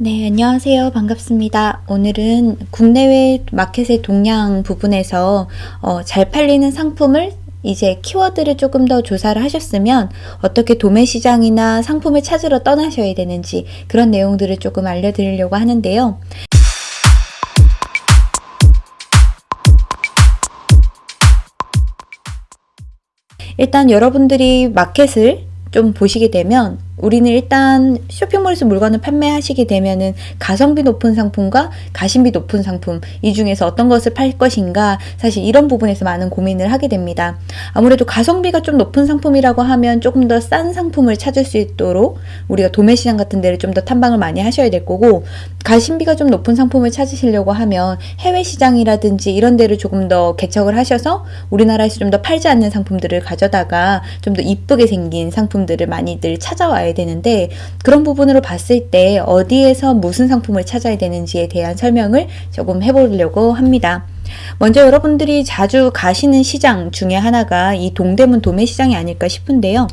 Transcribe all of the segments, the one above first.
네, 안녕하세요. 반갑습니다. 오늘은 국내외 마켓의 동향 부분에서 어, 잘 팔리는 상품을 이제 키워드를 조금 더 조사를 하셨으면 어떻게 도매 시장이나 상품을 찾으러 떠나셔야 되는지 그런 내용들을 조금 알려드리려고 하는데요. 일단 여러분들이 마켓을 좀 보시게 되면 우리는 일단 쇼핑몰에서 물건을 판매하시게 되면은 가성비 높은 상품과 가심비 높은 상품 이 중에서 어떤 것을 팔 것인가 사실 이런 부분에서 많은 고민을 하게 됩니다. 아무래도 가성비가 좀 높은 상품이라고 하면 조금 더 싼 상품을 찾을 수 있도록 우리가 도매시장 같은 데를 좀 더 탐방을 많이 하셔야 될 거고 가심비가 좀 높은 상품을 찾으시려고 하면 해외 시장이라든지 이런 데를 조금 더 개척을 하셔서 우리나라에서 좀 더 팔지 않는 상품들을 가져다가 좀 더 이쁘게 생긴 상품들을 많이들 찾아와야 알아야 되는데 그런 부분으로 봤을 때 어디에서 무슨 상품을 찾아야 되는지에 대한 설명을 조금 해보려고 합니다. 먼저 여러분들이 자주 가시는 시장 중에 하나가 이 동대문 도매시장이 아닐까 싶은데요.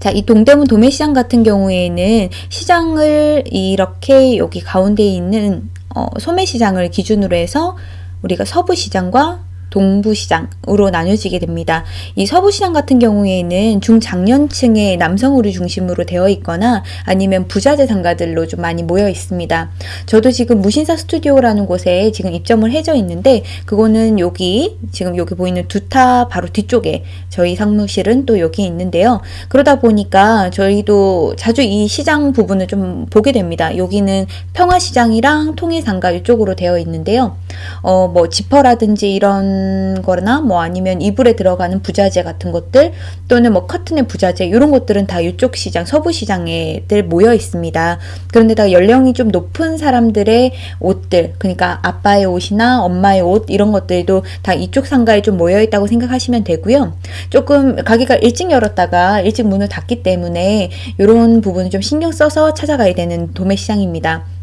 자, 이 동대문 도매시장 같은 경우에는 시장을 이렇게 여기 가운데 있는 어, 소매시장을 기준으로 해서 우리가 서부시장과 동부시장으로 나뉘어지게 됩니다. 이 서부시장 같은 경우에는 중장년층의 남성우리 중심으로 되어 있거나 아니면 부자재 상가들로 좀 많이 모여 있습니다. 저도 지금 무신사 스튜디오라는 곳에 지금 입점을 해져 있는데 그거는 여기 지금 여기 보이는 두 타 바로 뒤쪽에 저희 상무실은 또 여기 있는데요. 그러다 보니까 저희도 자주 이 시장 부분을 좀 보게 됩니다. 여기는 평화시장이랑 통일상가 이쪽으로 되어 있는데요. 어, 뭐 지퍼라든지 이런 거나 뭐 아니면 이불에 들어가는 부자재 같은 것들 또는 뭐 커튼의 부자재 이런 것들은 다 이쪽 시장 서부 시장에 들 모여 있습니다. 그런데다 연령이 좀 높은 사람들의 옷들 그러니까 아빠의 옷이나 엄마의 옷 이런 것들도 다 이쪽 상가에 좀 모여 있다고 생각하시면 되고요. 조금 가게가 일찍 열었다가 일찍 문을 닫기 때문에 이런 부분을 좀 신경 써서 찾아가야 되는 도매 시장입니다.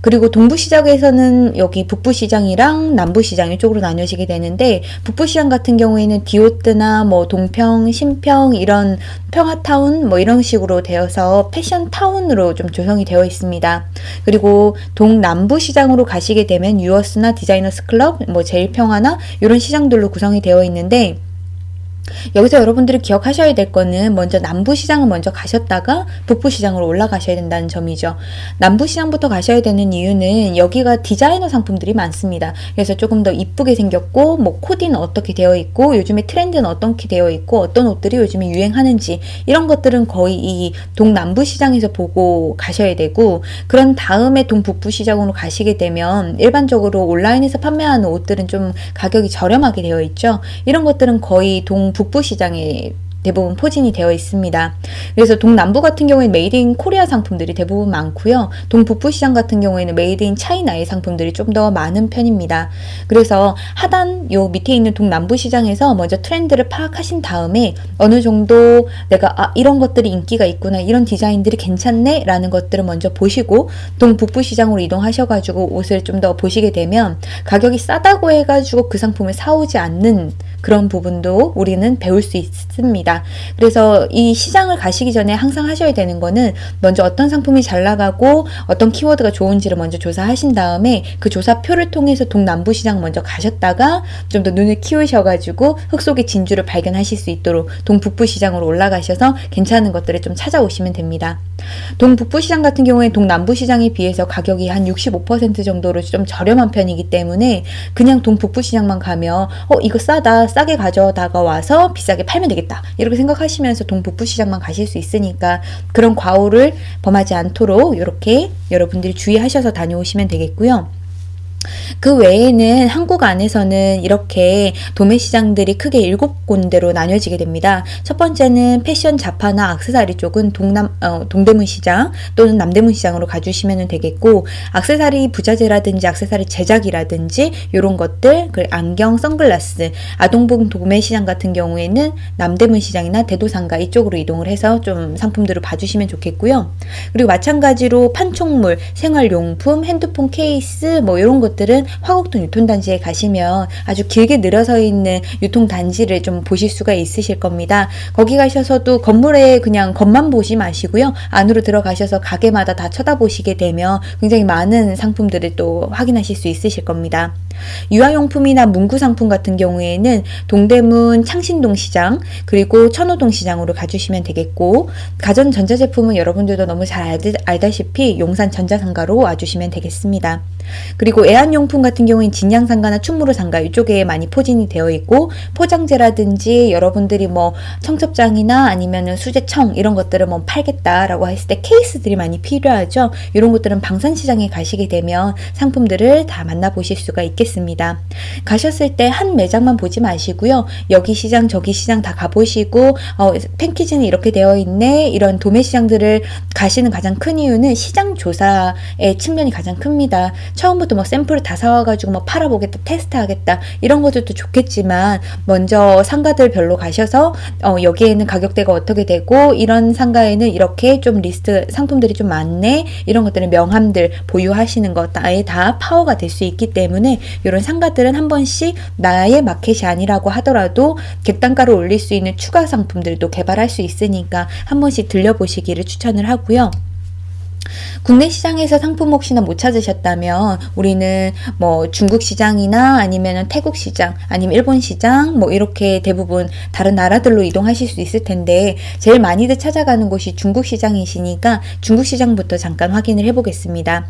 그리고 동부시장에서는 여기 북부시장이랑 남부시장 이쪽으로 나뉘어지게 되는데 북부시장 같은 경우에는 디오트나 뭐 동평, 신평 이런 평화타운 뭐 이런 식으로 되어서 패션타운으로 좀 조성이 되어 있습니다. 그리고 동남부시장으로 가시게 되면 유어스나 디자이너스 클럽, 뭐 제일평화나 이런 시장들로 구성이 되어 있는데 여기서 여러분들이 기억하셔야 될 거는 먼저 남부시장을 먼저 가셨다가 북부시장으로 올라가셔야 된다는 점이죠. 남부시장부터 가셔야 되는 이유는 여기가 디자이너 상품들이 많습니다. 그래서 조금 더 이쁘게 생겼고 뭐 코디는 어떻게 되어 있고 요즘에 트렌드는 어떻게 되어 있고 어떤 옷들이 요즘에 유행하는지 이런 것들은 거의 이 동남부시장에서 보고 가셔야 되고 그런 다음에 동북부시장으로 가시게 되면 일반적으로 온라인에서 판매하는 옷들은 좀 가격이 저렴하게 되어 있죠. 이런 것들은 거의 동북 부 시장에 대부분 포진이 되어 있습니다. 그래서 동남부 같은 경우에는 made in Korea 상품들이 대부분 많고요. 동북부 시장 같은 경우에는 made in China의 상품들이 좀 더 많은 편입니다. 그래서 하단 요 밑에 있는 동남부 시장에서 먼저 트렌드를 파악하신 다음에 어느 정도 내가 아 이런 것들이 인기가 있구나 이런 디자인들이 괜찮네 라는 것들을 먼저 보시고 동북부 시장으로 이동하셔가지고 옷을 좀 더 보시게 되면 가격이 싸다고 해가지고 그 상품을 사오지 않는 그런 부분도 우리는 배울 수 있습니다. 그래서 이 시장을 가시기 전에 항상 하셔야 되는 거는 먼저 어떤 상품이 잘 나가고 어떤 키워드가 좋은지를 먼저 조사하신 다음에 그 조사표를 통해서 동남부 시장 먼저 가셨다가 좀 더 눈을 키우셔가지고 흙 속의 진주를 발견하실 수 있도록 동북부 시장으로 올라가셔서 괜찮은 것들을 좀 찾아오시면 됩니다. 동북부 시장 같은 경우에 동남부 시장에 비해서 가격이 한 65% 정도로 좀 저렴한 편이기 때문에 그냥 동북부 시장만 가면 어 이거 싸다 싸게 가져다가 와서 비싸게 팔면 되겠다. 이렇게 생각하시면서 동북부 시장만 가실 수 있으니까 그런 과오를 범하지 않도록 이렇게 여러분들이 주의하셔서 다녀오시면 되겠고요. 그 외에는 한국 안에서는 이렇게 도매 시장들이 크게 일곱 군데로 나뉘어지게 됩니다. 첫 번째는 패션 자파나 악세사리 쪽은 동남 어, 동대문 시장 또는 남대문 시장으로 가주시면 되겠고 악세사리 부자재라든지 악세사리 제작이라든지 이런 것들 그 안경, 선글라스, 아동복 도매 시장 같은 경우에는 남대문 시장이나 대도상가 이쪽으로 이동을 해서 좀 상품들을 봐주시면 좋겠고요. 그리고 마찬가지로 판촉물, 생활용품, 핸드폰 케이스 뭐 이런 것 것들은 화곡동 유통단지에 가시면 아주 길게 늘어서 있는 유통단지를 좀 보실 수가 있으실 겁니다. 거기 가셔서도 건물에 그냥 겉만 보지 마시고요. 안으로 들어가셔서 가게마다 다 쳐다보시게 되면 굉장히 많은 상품들을 또 확인하실 수 있으실 겁니다. 유아용품이나 문구 상품 같은 경우에는 동대문 창신동 시장 그리고 천호동 시장으로 가주시면 되겠고 가전 전자제품은 여러분들도 너무 잘 알다시피 용산 전자상가로 와주시면 되겠습니다. 그리고 애완용품 같은 경우엔 진양상가나 충무로상가 이쪽에 많이 포진이 되어 있고 포장재라든지 여러분들이 뭐 청첩장이나 아니면은 수제청 이런 것들을 뭐 팔겠다라고 했을 때 케이스들이 많이 필요하죠. 이런 것들은 방산시장에 가시게 되면 상품들을 다 만나보실 수가 있겠습니다. 가셨을 때 한 매장만 보지 마시고요. 여기 시장 저기 시장 다 가보시고 어, 팬키즈는 이렇게 되어 있네 이런 도매시장들을 가시는 가장 큰 이유는 시장 조사의 측면이 가장 큽니다. 처음부터 뭐 샘플을 다 사와가지고 뭐 팔아보겠다, 테스트하겠다 이런 것들도 좋겠지만 먼저 상가들별로 가셔서 어, 여기에는 가격대가 어떻게 되고 이런 상가에는 이렇게 좀 리스트 상품들이 좀 많네 이런 것들은 명함들 보유하시는 것 아예 다 파워가 될 수 있기 때문에 이런 상가들은 한 번씩 나의 마켓이 아니라고 하더라도 객단가를 올릴 수 있는 추가 상품들도 개발할 수 있으니까 한 번씩 들려보시기를 추천을 하고요. 국내 시장에서 상품 혹시나 못 찾으셨다면 우리는 뭐 중국 시장이나 아니면 태국 시장 아니면 일본 시장 뭐 이렇게 대부분 다른 나라들로 이동하실 수 있을 텐데 제일 많이들 찾아가는 곳이 중국 시장이시니까 중국 시장부터 잠깐 확인을 해보겠습니다.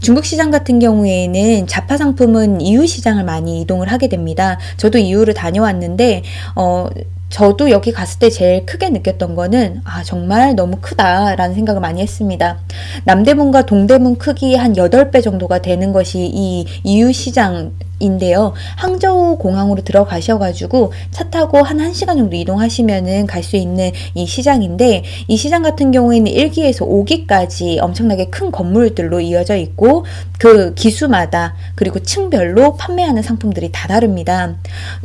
중국 시장 같은 경우에는 자파 상품은 이유 시장을 많이 이동을 하게 됩니다. 저도 이유를 다녀왔는데 어 저도 여기 갔을 때 제일 크게 느꼈던 거는 아 정말 너무 크다라는 생각을 많이 했습니다. 남대문과 동대문 크기 한 8배 정도가 되는 것이 이 이유시장 인데요. 항저우 공항으로 들어가셔가지고 차 타고 한 1시간 정도 이동하시면은 갈 수 있는 이 시장인데 이 시장 같은 경우에는 1기에서 5기까지 엄청나게 큰 건물들로 이어져 있고 그 기수마다 그리고 층별로 판매하는 상품들이 다 다릅니다.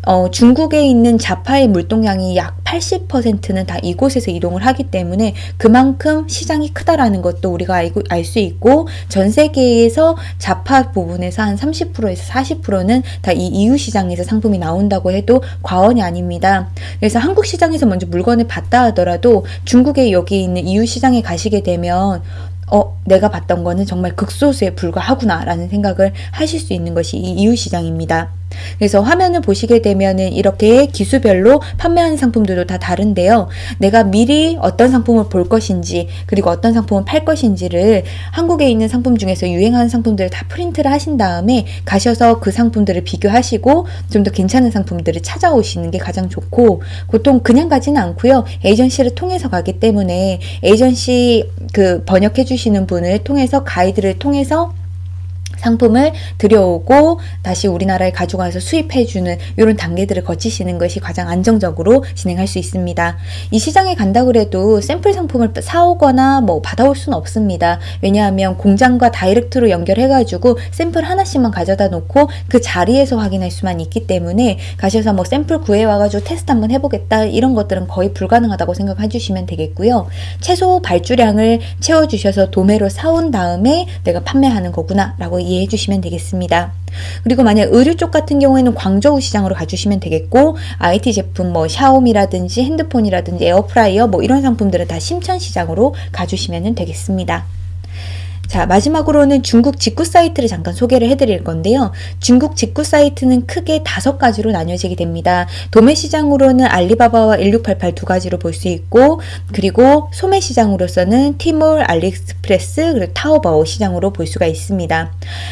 어, 중국에 있는 자파의 물동량이 약 80%는 다 이곳에서 이동을 하기 때문에 그만큼 시장이 크다라는 것도 우리가 알고 알 수 있고 전 세계에서 자파 부분에서 한 30%에서 40%는 대부분은 다이 이유 시장에서 상품이 나온다고 해도 과언이 아닙니다. 그래서 한국 시장에서 먼저 물건을 봤다 하더라도 중국에 여기 있는 이유 시장에 가시게 되면 어, 내가 봤던 거는 정말 극소수에 불과하구나 라는 생각을 하실 수 있는 것이 이 이유 시장입니다. 그래서 화면을 보시게 되면은 이렇게 기수별로 판매하는 상품들도 다 다른데요. 내가 미리 어떤 상품을 볼 것인지 그리고 어떤 상품을 팔 것인지를 한국에 있는 상품 중에서 유행하는 상품들을 다 프린트를 하신 다음에 가셔서 그 상품들을 비교하시고 좀 더 괜찮은 상품들을 찾아오시는 게 가장 좋고 보통 그냥 가지는 않고요. 에이전시를 통해서 가기 때문에 에이전시 그 번역해 주시는 분을 통해서 가이드를 통해서 상품을 들여오고 다시 우리나라에 가져가서 수입해주는 이런 단계들을 거치시는 것이 가장 안정적으로 진행할 수 있습니다. 이 시장에 간다 그래도 샘플 상품을 사오거나 뭐 받아올 수는 없습니다. 왜냐하면 공장과 다이렉트로 연결해가지고 샘플 하나씩만 가져다 놓고 그 자리에서 확인할 수만 있기 때문에 가셔서 뭐 샘플 구해와가지고 테스트 한번 해보겠다 이런 것들은 거의 불가능하다고 생각해 주시면 되겠고요. 최소 발주량을 채워주셔서 도매로 사온 다음에 내가 판매하는 거구나 라고 이해해 주시면 되겠습니다. 그리고 만약 의류 쪽 같은 경우에는 광저우 시장으로 가주시면 되겠고 IT 제품 뭐 샤오미라든지 핸드폰이라든지 에어프라이어 뭐 이런 상품들은 다 심천 시장으로 가주시면 되겠습니다. 자, 마지막으로는 중국 직구 사이트를 잠깐 소개를 해드릴 건데요. 중국 직구 사이트는 크게 다섯 가지로 나뉘어지게 됩니다. 도매 시장으로는 알리바바와 1688 두 가지로 볼 수 있고, 그리고 소매 시장으로서는 티몰, 알리익스프레스, 그리고 타오바오 시장으로 볼 수가 있습니다.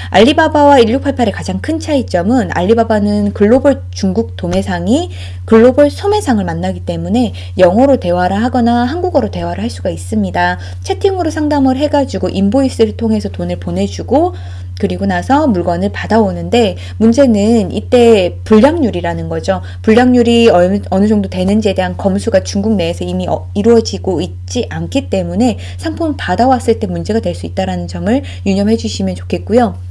알리바바와 1688의 가장 큰 차이점은 알리바바는 글로벌 중국 도매상이 글로벌 소매상을 만나기 때문에 영어로 대화를 하거나 한국어로 대화를 할 수가 있습니다. 채팅으로 상담을 해가지고 인보이스 를 통해서 돈을 보내주고 그리고 나서 물건을 받아오는데 문제는 이때 불량률이라는 거죠. 불량률이 어느, 어느 정도 되는지에 대한 검수가 중국 내에서 이미 어, 이루어지고 있지 않기 때문에 상품을 받아왔을 때 문제가 될 수 있다는 점을 유념해 주시면 좋겠고요.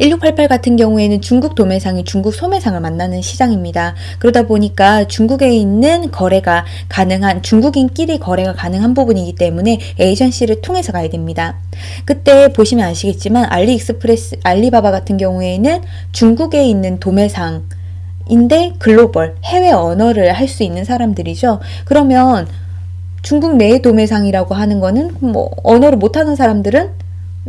1688 같은 경우에는 중국 도매상이 중국 소매상을 만나는 시장입니다. 그러다 보니까 중국에 있는 거래가 가능한 중국인끼리 거래가 가능한 부분이기 때문에 에이전시를 통해서 가야 됩니다. 그때 보시면 아시겠지만 알리익스프레스, 알리바바 같은 경우에는 중국에 있는 도매상 인데 글로벌 해외 언어를 할 수 있는 사람들이죠. 그러면 중국 내 도매상이라고 하는 거는 뭐 언어를 못하는 사람들은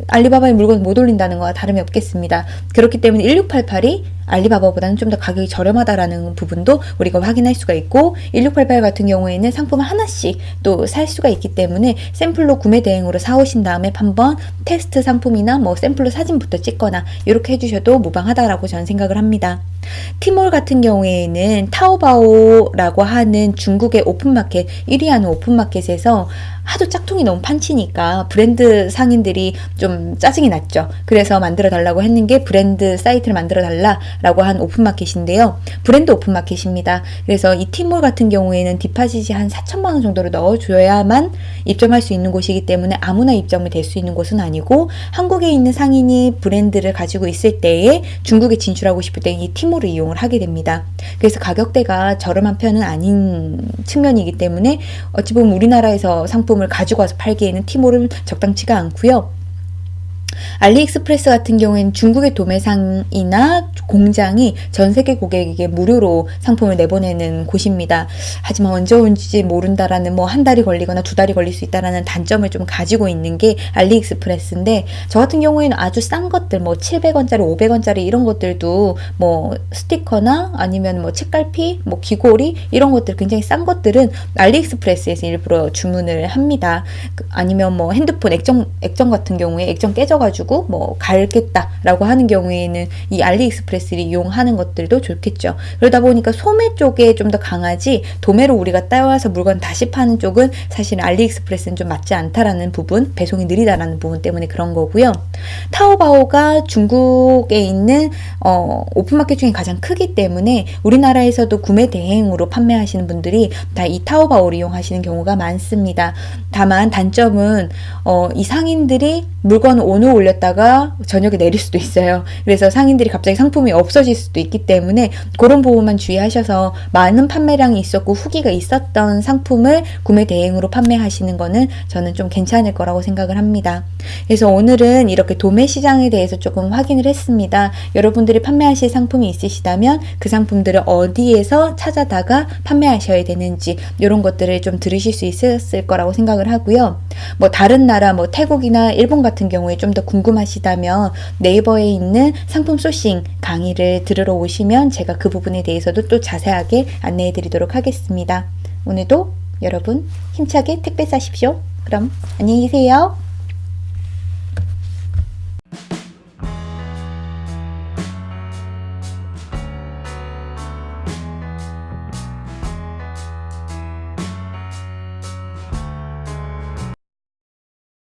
알리바바의 물건 못 올린다는 거와 다름이 없겠습니다. 그렇기 때문에 1688이 알리바바보다는 좀 더 가격이 저렴하다라는 부분도 우리가 확인할 수가 있고 1688 같은 경우에는 상품을 하나씩 또 살 수가 있기 때문에 샘플로 구매 대행으로 사오신 다음에 한번 테스트 상품이나 뭐 샘플로 사진부터 찍거나 이렇게 해주셔도 무방하다라고 저는 생각을 합니다. 티몰 같은 경우에는 타오바오라고 하는 중국의 오픈마켓 1위 하는 오픈마켓에서 하도 짝퉁이 너무 판치니까 브랜드 상인들이 좀 짜증이 났죠. 그래서 만들어 달라고 했는 게 브랜드 사이트를 만들어 달라라고 한 오픈마켓인데요. 브랜드 오픈마켓입니다. 그래서 이 티몰 같은 경우에는 deposit이 한 4천만 원 정도를 넣어줘야만 입점할 수 있는 곳이기 때문에 아무나 입점이 될 수 있는 곳은 아니고 한국에 있는 상인이 브랜드를 가지고 있을 때에 중국에 진출하고 싶을 때 이 티몰 을 이용을 하게 됩니다. 그래서 가격대가 저렴한 편은 아닌 측면이기 때문에 어찌 보면 우리나라에서 상품을 가지고 와서 팔기에는 티몰은 적당치가 않고요. 알리익스프레스 같은 경우에는 중국의 도매상이나 공장이 전 세계 고객에게 무료로 상품을 내보내는 곳입니다. 하지만 언제 온지 모른다라는 뭐 한 달이 걸리거나 두 달이 걸릴 수 있다라는 단점을 좀 가지고 있는 게 알리익스프레스인데 저 같은 경우에는 아주 싼 것들 뭐 700원짜리, 500원짜리 이런 것들도 뭐 스티커나 아니면 뭐 책갈피, 뭐 귀고리 이런 것들 굉장히 싼 것들은 알리익스프레스에서 일부러 주문을 합니다. 그 아니면 뭐 핸드폰 액정 액정 같은 경우에 액정 깨져 가지고 뭐 갈겠다라고 하는 경우에는 이 알리익스프레스를 이용하는 것들도 좋겠죠. 그러다 보니까 소매 쪽에 좀 더 강하지 도매로 우리가 따와서 물건 다시 파는 쪽은 사실 알리익스프레스는 좀 맞지 않다라는 부분, 배송이 느리다라는 부분 때문에 그런 거고요. 타오바오가 중국에 있는 어, 오픈마켓 중에 가장 크기 때문에 우리나라에서도 구매 대행으로 판매하시는 분들이 다 이 타오바오를 이용하시는 경우가 많습니다. 다만 단점은 어, 이 상인들이 물건을 오늘 올렸다가 저녁에 내릴 수도 있어요. 그래서 상인들이 갑자기 상품이 없어질 수도 있기 때문에 그런 부분만 주의하셔서 많은 판매량이 있었고 후기가 있었던 상품을 구매 대행으로 판매하시는 거는 저는 좀 괜찮을 거라고 생각을 합니다. 그래서 오늘은 이렇게 도매 시장에 대해서 조금 확인을 했습니다. 여러분들이 판매하실 상품이 있으시다면 그 상품들을 어디에서 찾아다가 판매하셔야 되는지 이런 것들을 좀 들으실 수 있었을 거라고 생각을 하고요. 뭐 다른 나라 뭐 태국이나 일본 같은 경우에 좀더 궁금하시다면 네이버에 있는 상품 소싱 강의를 들으러 오시면 제가 그 부분에 대해서도 또 자세하게 안내해 드리도록 하겠습니다. 오늘도 여러분 힘차게 택배 싸십시오. 그럼 안녕히 계세요.